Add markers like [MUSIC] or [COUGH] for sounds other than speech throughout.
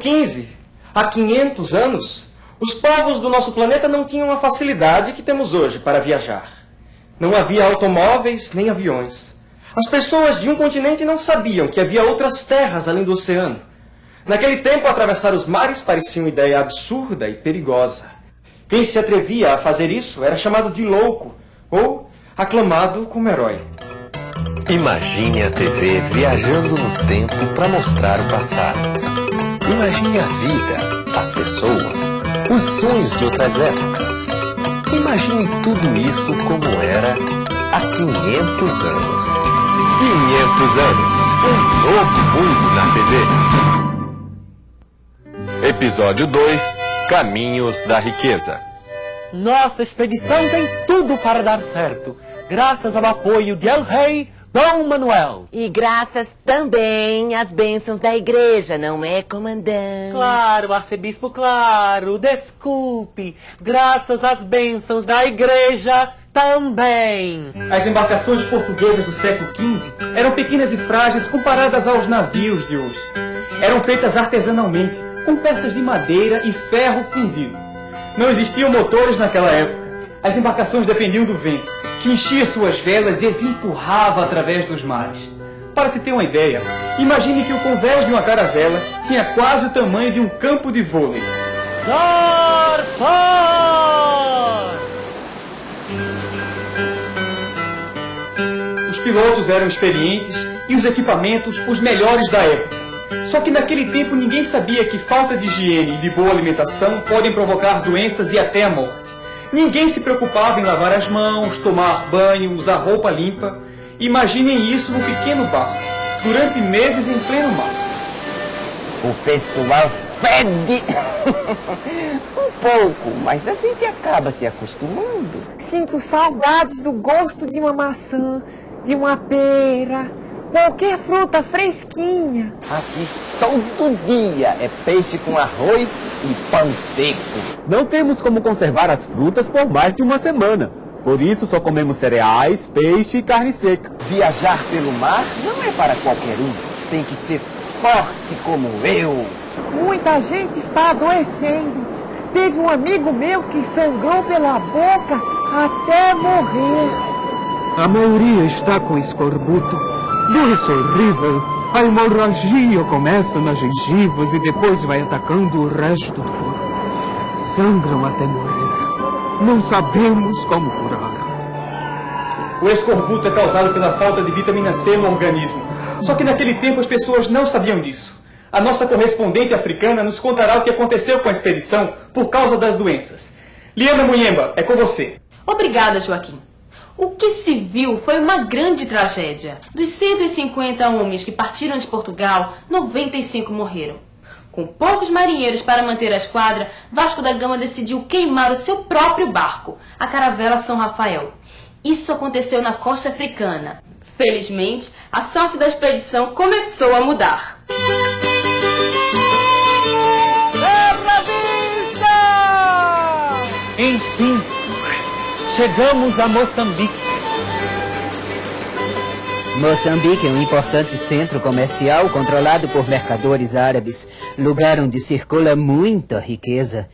XV, há 500 anos, os povos do nosso planeta não tinham a facilidade que temos hoje para viajar. Não havia automóveis nem aviões. As pessoas de um continente não sabiam que havia outras terras além do oceano. Naquele tempo, atravessar os mares parecia uma ideia absurda e perigosa. Quem se atrevia a fazer isso era chamado de louco ou aclamado como herói. Imagine a TV viajando no tempo para mostrar o passado. Imagine a vida, as pessoas, os sonhos de outras épocas. Imagine tudo isso como era há 500 anos. 500 anos, um novo mundo na TV. Episódio 2 Caminhos da Riqueza. Nossa expedição tem tudo para dar certo, graças ao apoio de El Rei Dom Manuel. E graças também às bênçãos da igreja, não é, comandante? Claro, arcebispo, claro, desculpe. Graças às bênçãos da igreja também. As embarcações portuguesas do século XV eram pequenas e frágeis comparadas aos navios de hoje. Eram feitas artesanalmente, com peças de madeira e ferro fundido. Não existiam motores naquela época. As embarcações dependiam do vento que enchia suas velas e as empurrava através dos mares. Para se ter uma ideia, imagine que o convés de uma caravela tinha quase o tamanho de um campo de vôlei. Zarpar! Os pilotos eram experientes e os equipamentos os melhores da época. Só que naquele tempo ninguém sabia que falta de higiene e de boa alimentação podem provocar doenças e até a morte. Ninguém se preocupava em lavar as mãos, tomar banho, usar roupa limpa. Imaginem isso num pequeno barco, durante meses em pleno mar. O pessoal fede um pouco, mas a gente acaba se acostumando. Sinto saudades do gosto de uma maçã, de uma pera, qualquer fruta fresquinha. Aqui todo dia é peixe com arroz e pão seco. Não temos como conservar as frutas por mais de uma semana. Por isso só comemos cereais, peixe e carne seca. Viajar pelo mar não é para qualquer um. Tem que ser forte como eu. Muita gente está adoecendo. Teve um amigo meu que sangrou pela boca até morrer. A maioria está com escorbuto. Doença horrível. A hemorragia começa nas gengivas e depois vai atacando o resto do corpo. Sangram até morrer. Não sabemos como curar. O escorbuto é causado pela falta de vitamina C no organismo. Só que naquele tempo as pessoas não sabiam disso. A nossa correspondente africana nos contará o que aconteceu com a expedição por causa das doenças. Liana Munhemba, é com você. Obrigada, Joaquim. O que se viu foi uma grande tragédia. Dos 150 homens que partiram de Portugal, 95 morreram. Com poucos marinheiros para manter a esquadra, Vasco da Gama decidiu queimar o seu próprio barco, a caravela São Rafael. Isso aconteceu na costa africana. Felizmente, a sorte da expedição começou a mudar. Chegamos a Moçambique. Moçambique é um importante centro comercial controlado por mercadores árabes, lugar onde circula muita riqueza.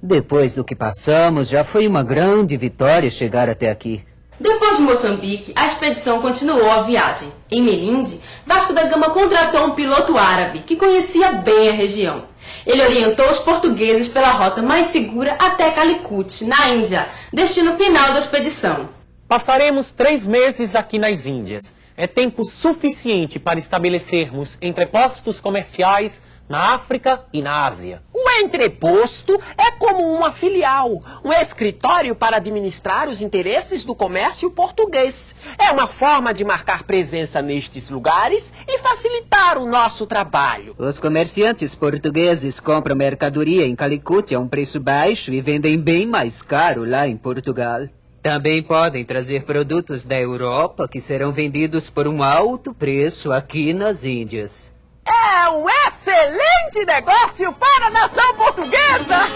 Depois do que passamos, já foi uma grande vitória chegar até aqui. Depois de Moçambique, a expedição continuou a viagem. Em Melinde, Vasco da Gama contratou um piloto árabe que conhecia bem a região. Ele orientou os portugueses pela rota mais segura até Calicut, na Índia, destino final da expedição. Passaremos três meses aqui nas Índias. É tempo suficiente para estabelecermos entrepostos comerciais na África e na Ásia. Entreposto é como uma filial, um escritório para administrar os interesses do comércio português. É uma forma de marcar presença nestes lugares e facilitar o nosso trabalho. Os comerciantes portugueses compram mercadoria em Calicut a um preço baixo e vendem bem mais caro lá em Portugal. Também podem trazer produtos da Europa que serão vendidos por um alto preço aqui nas Índias. É um excelente negócio para a nação portuguesa!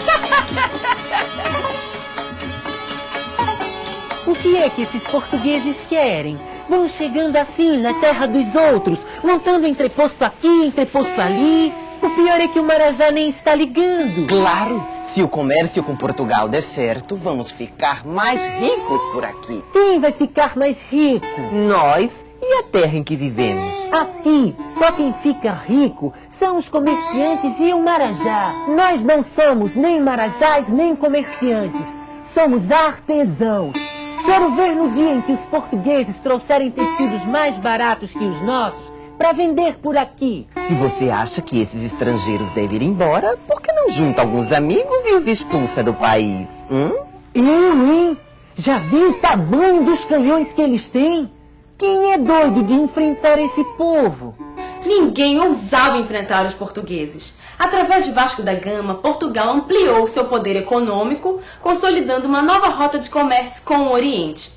O que é que esses portugueses querem? Vão chegando assim na terra dos outros, montando entreposto aqui, entreposto ali. O pior é que o Marajá nem está ligando. Claro, se o comércio com Portugal der certo, vamos ficar mais ricos por aqui. Quem vai ficar mais rico? Nós e a terra em que vivemos. Aqui, só quem fica rico são os comerciantes e o Marajá. Nós não somos nem marajás nem comerciantes. Somos artesãos. Quero ver no dia em que os portugueses trouxerem tecidos mais baratos que os nossos para vender por aqui. Se você acha que esses estrangeiros devem ir embora, por que não junta alguns amigos e os expulsa do país? Hum? Eu, hein? Já viu o tamanho dos canhões que eles têm? Quem é doido de enfrentar esse povo? Ninguém ousava enfrentar os portugueses. Através de Vasco da Gama, Portugal ampliou seu poder econômico, consolidando uma nova rota de comércio com o Oriente.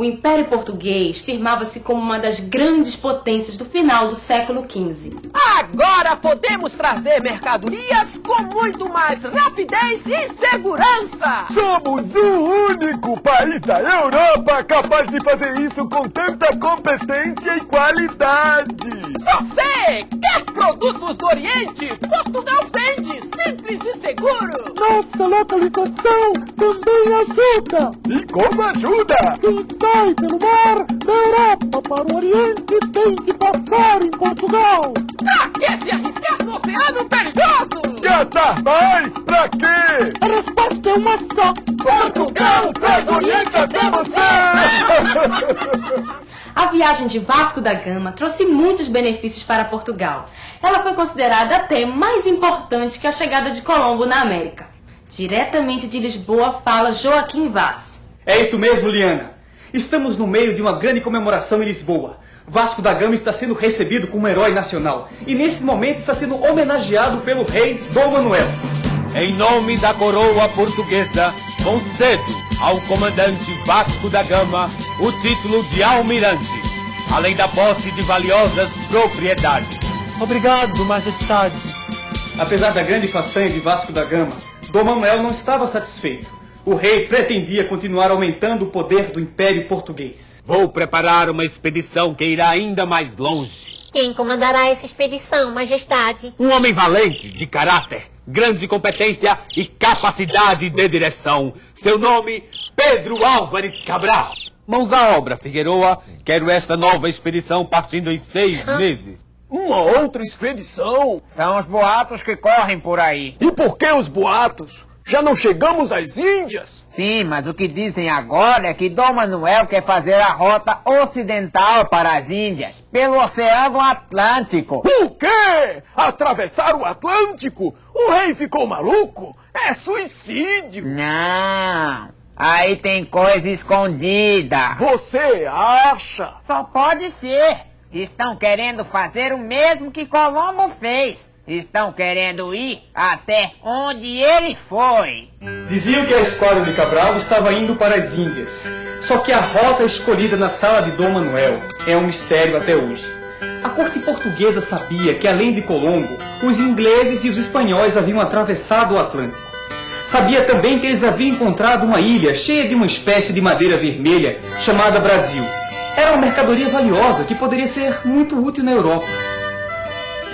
O Império Português firmava-se como uma das grandes potências do final do século XV. Agora podemos trazer mercadorias com muito mais rapidez e segurança! Somos o único país da Europa capaz de fazer isso com tanta competência e qualidade! Você quer produtos do Oriente? Portugal vende, simples e seguro! Nossa localização também ajuda! E como ajuda? Quem sai pelo mar da Europa para o Oriente tem que passar em Portugal! Pra que se arriscar no oceano perigoso? Gastar mais? Pra quê? A resposta é uma só! Portugal traz Oriente até você! A viagem de Vasco da Gama trouxe muitos benefícios para Portugal. Ela foi considerada até mais importante que a chegada de Colombo na América. Diretamente de Lisboa fala Joaquim Vaz. É isso mesmo, Liana. Estamos no meio de uma grande comemoração em Lisboa. Vasco da Gama está sendo recebido como herói nacional e nesse momento está sendo homenageado pelo rei Dom Manuel. Em nome da coroa portuguesa, concedo ao comandante Vasco da Gama o título de almirante, além da posse de valiosas propriedades. Obrigado, majestade. Apesar da grande façanha de Vasco da Gama, Dom Manuel não estava satisfeito. O rei pretendia continuar aumentando o poder do Império Português. Vou preparar uma expedição que irá ainda mais longe. Quem comandará essa expedição, majestade? Um homem valente, de caráter, grande competência e capacidade de direção. Seu nome, Pedro Álvares Cabral. Mãos à obra, Figueroa. Quero esta nova expedição partindo em seis meses. Uma outra expedição? São os boatos que correm por aí. E por que os boatos? Já não chegamos às Índias? Sim, mas o que dizem agora é que Dom Manuel quer fazer a rota ocidental para as Índias, pelo Oceano Atlântico. O quê? Atravessar o Atlântico? O rei ficou maluco? É suicídio! Não, aí tem coisa escondida. Você acha? Só pode ser. Estão querendo fazer o mesmo que Colombo fez. Estão querendo ir até onde ele foi. Diziam que a esquadra de Cabral estava indo para as Índias. Só que a rota escolhida na sala de Dom Manuel é um mistério até hoje. A corte portuguesa sabia que, além de Colombo, os ingleses e os espanhóis haviam atravessado o Atlântico. Sabia também que eles haviam encontrado uma ilha cheia de uma espécie de madeira vermelha chamada Brasil. Era uma mercadoria valiosa que poderia ser muito útil na Europa.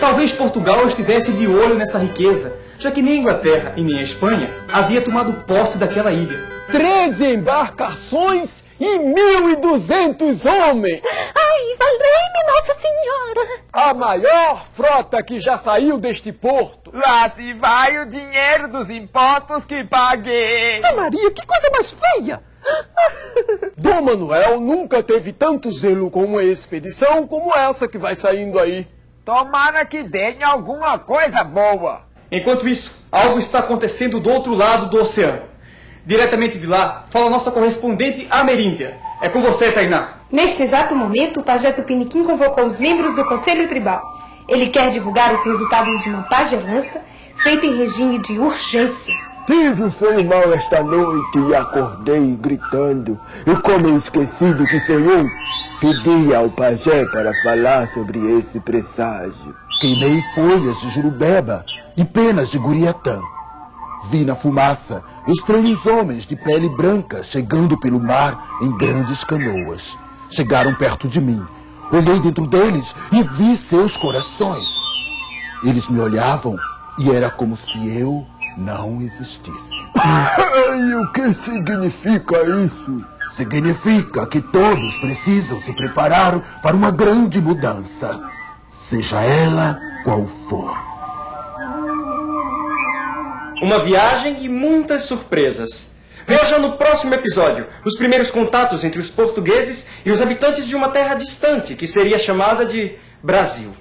Talvez Portugal estivesse de olho nessa riqueza, já que nem a Inglaterra e nem a Espanha havia tomado posse daquela ilha. Treze embarcações e mil e duzentos homens! Ai, valei-me Nossa Senhora! A maior frota que já saiu deste porto. Lá se vai o dinheiro dos impostos que paguei. Ah, Maria, que coisa mais feia! [LAUGHS] Dom Manuel nunca teve tanto zelo com uma expedição como essa que vai saindo aí. Tomara que deem alguma coisa boa. Enquanto isso, algo está acontecendo do outro lado do oceano. Diretamente de lá, fala nossa correspondente ameríndia. É com você, Tainá. Neste exato momento, o pajé Tupiniquim convocou os membros do Conselho Tribal. Ele quer divulgar os resultados de uma pagelança feita em regime de urgência. Tive foi mal esta noite e acordei gritando. E como eu esqueci do que sonhei, pedi ao pajé para falar sobre esse presságio. Queimei folhas de jurubeba e penas de guriatã. Vi na fumaça estranhos homens de pele branca chegando pelo mar em grandes canoas. Chegaram perto de mim. Olhei dentro deles e vi seus corações. Eles me olhavam e era como se eu não existisse. E o que significa isso? Significa que todos precisam se preparar para uma grande mudança, seja ela qual for. Uma viagem e muitas surpresas. Veja no próximo episódio os primeiros contatos entre os portugueses e os habitantes de uma terra distante que seria chamada de Brasil.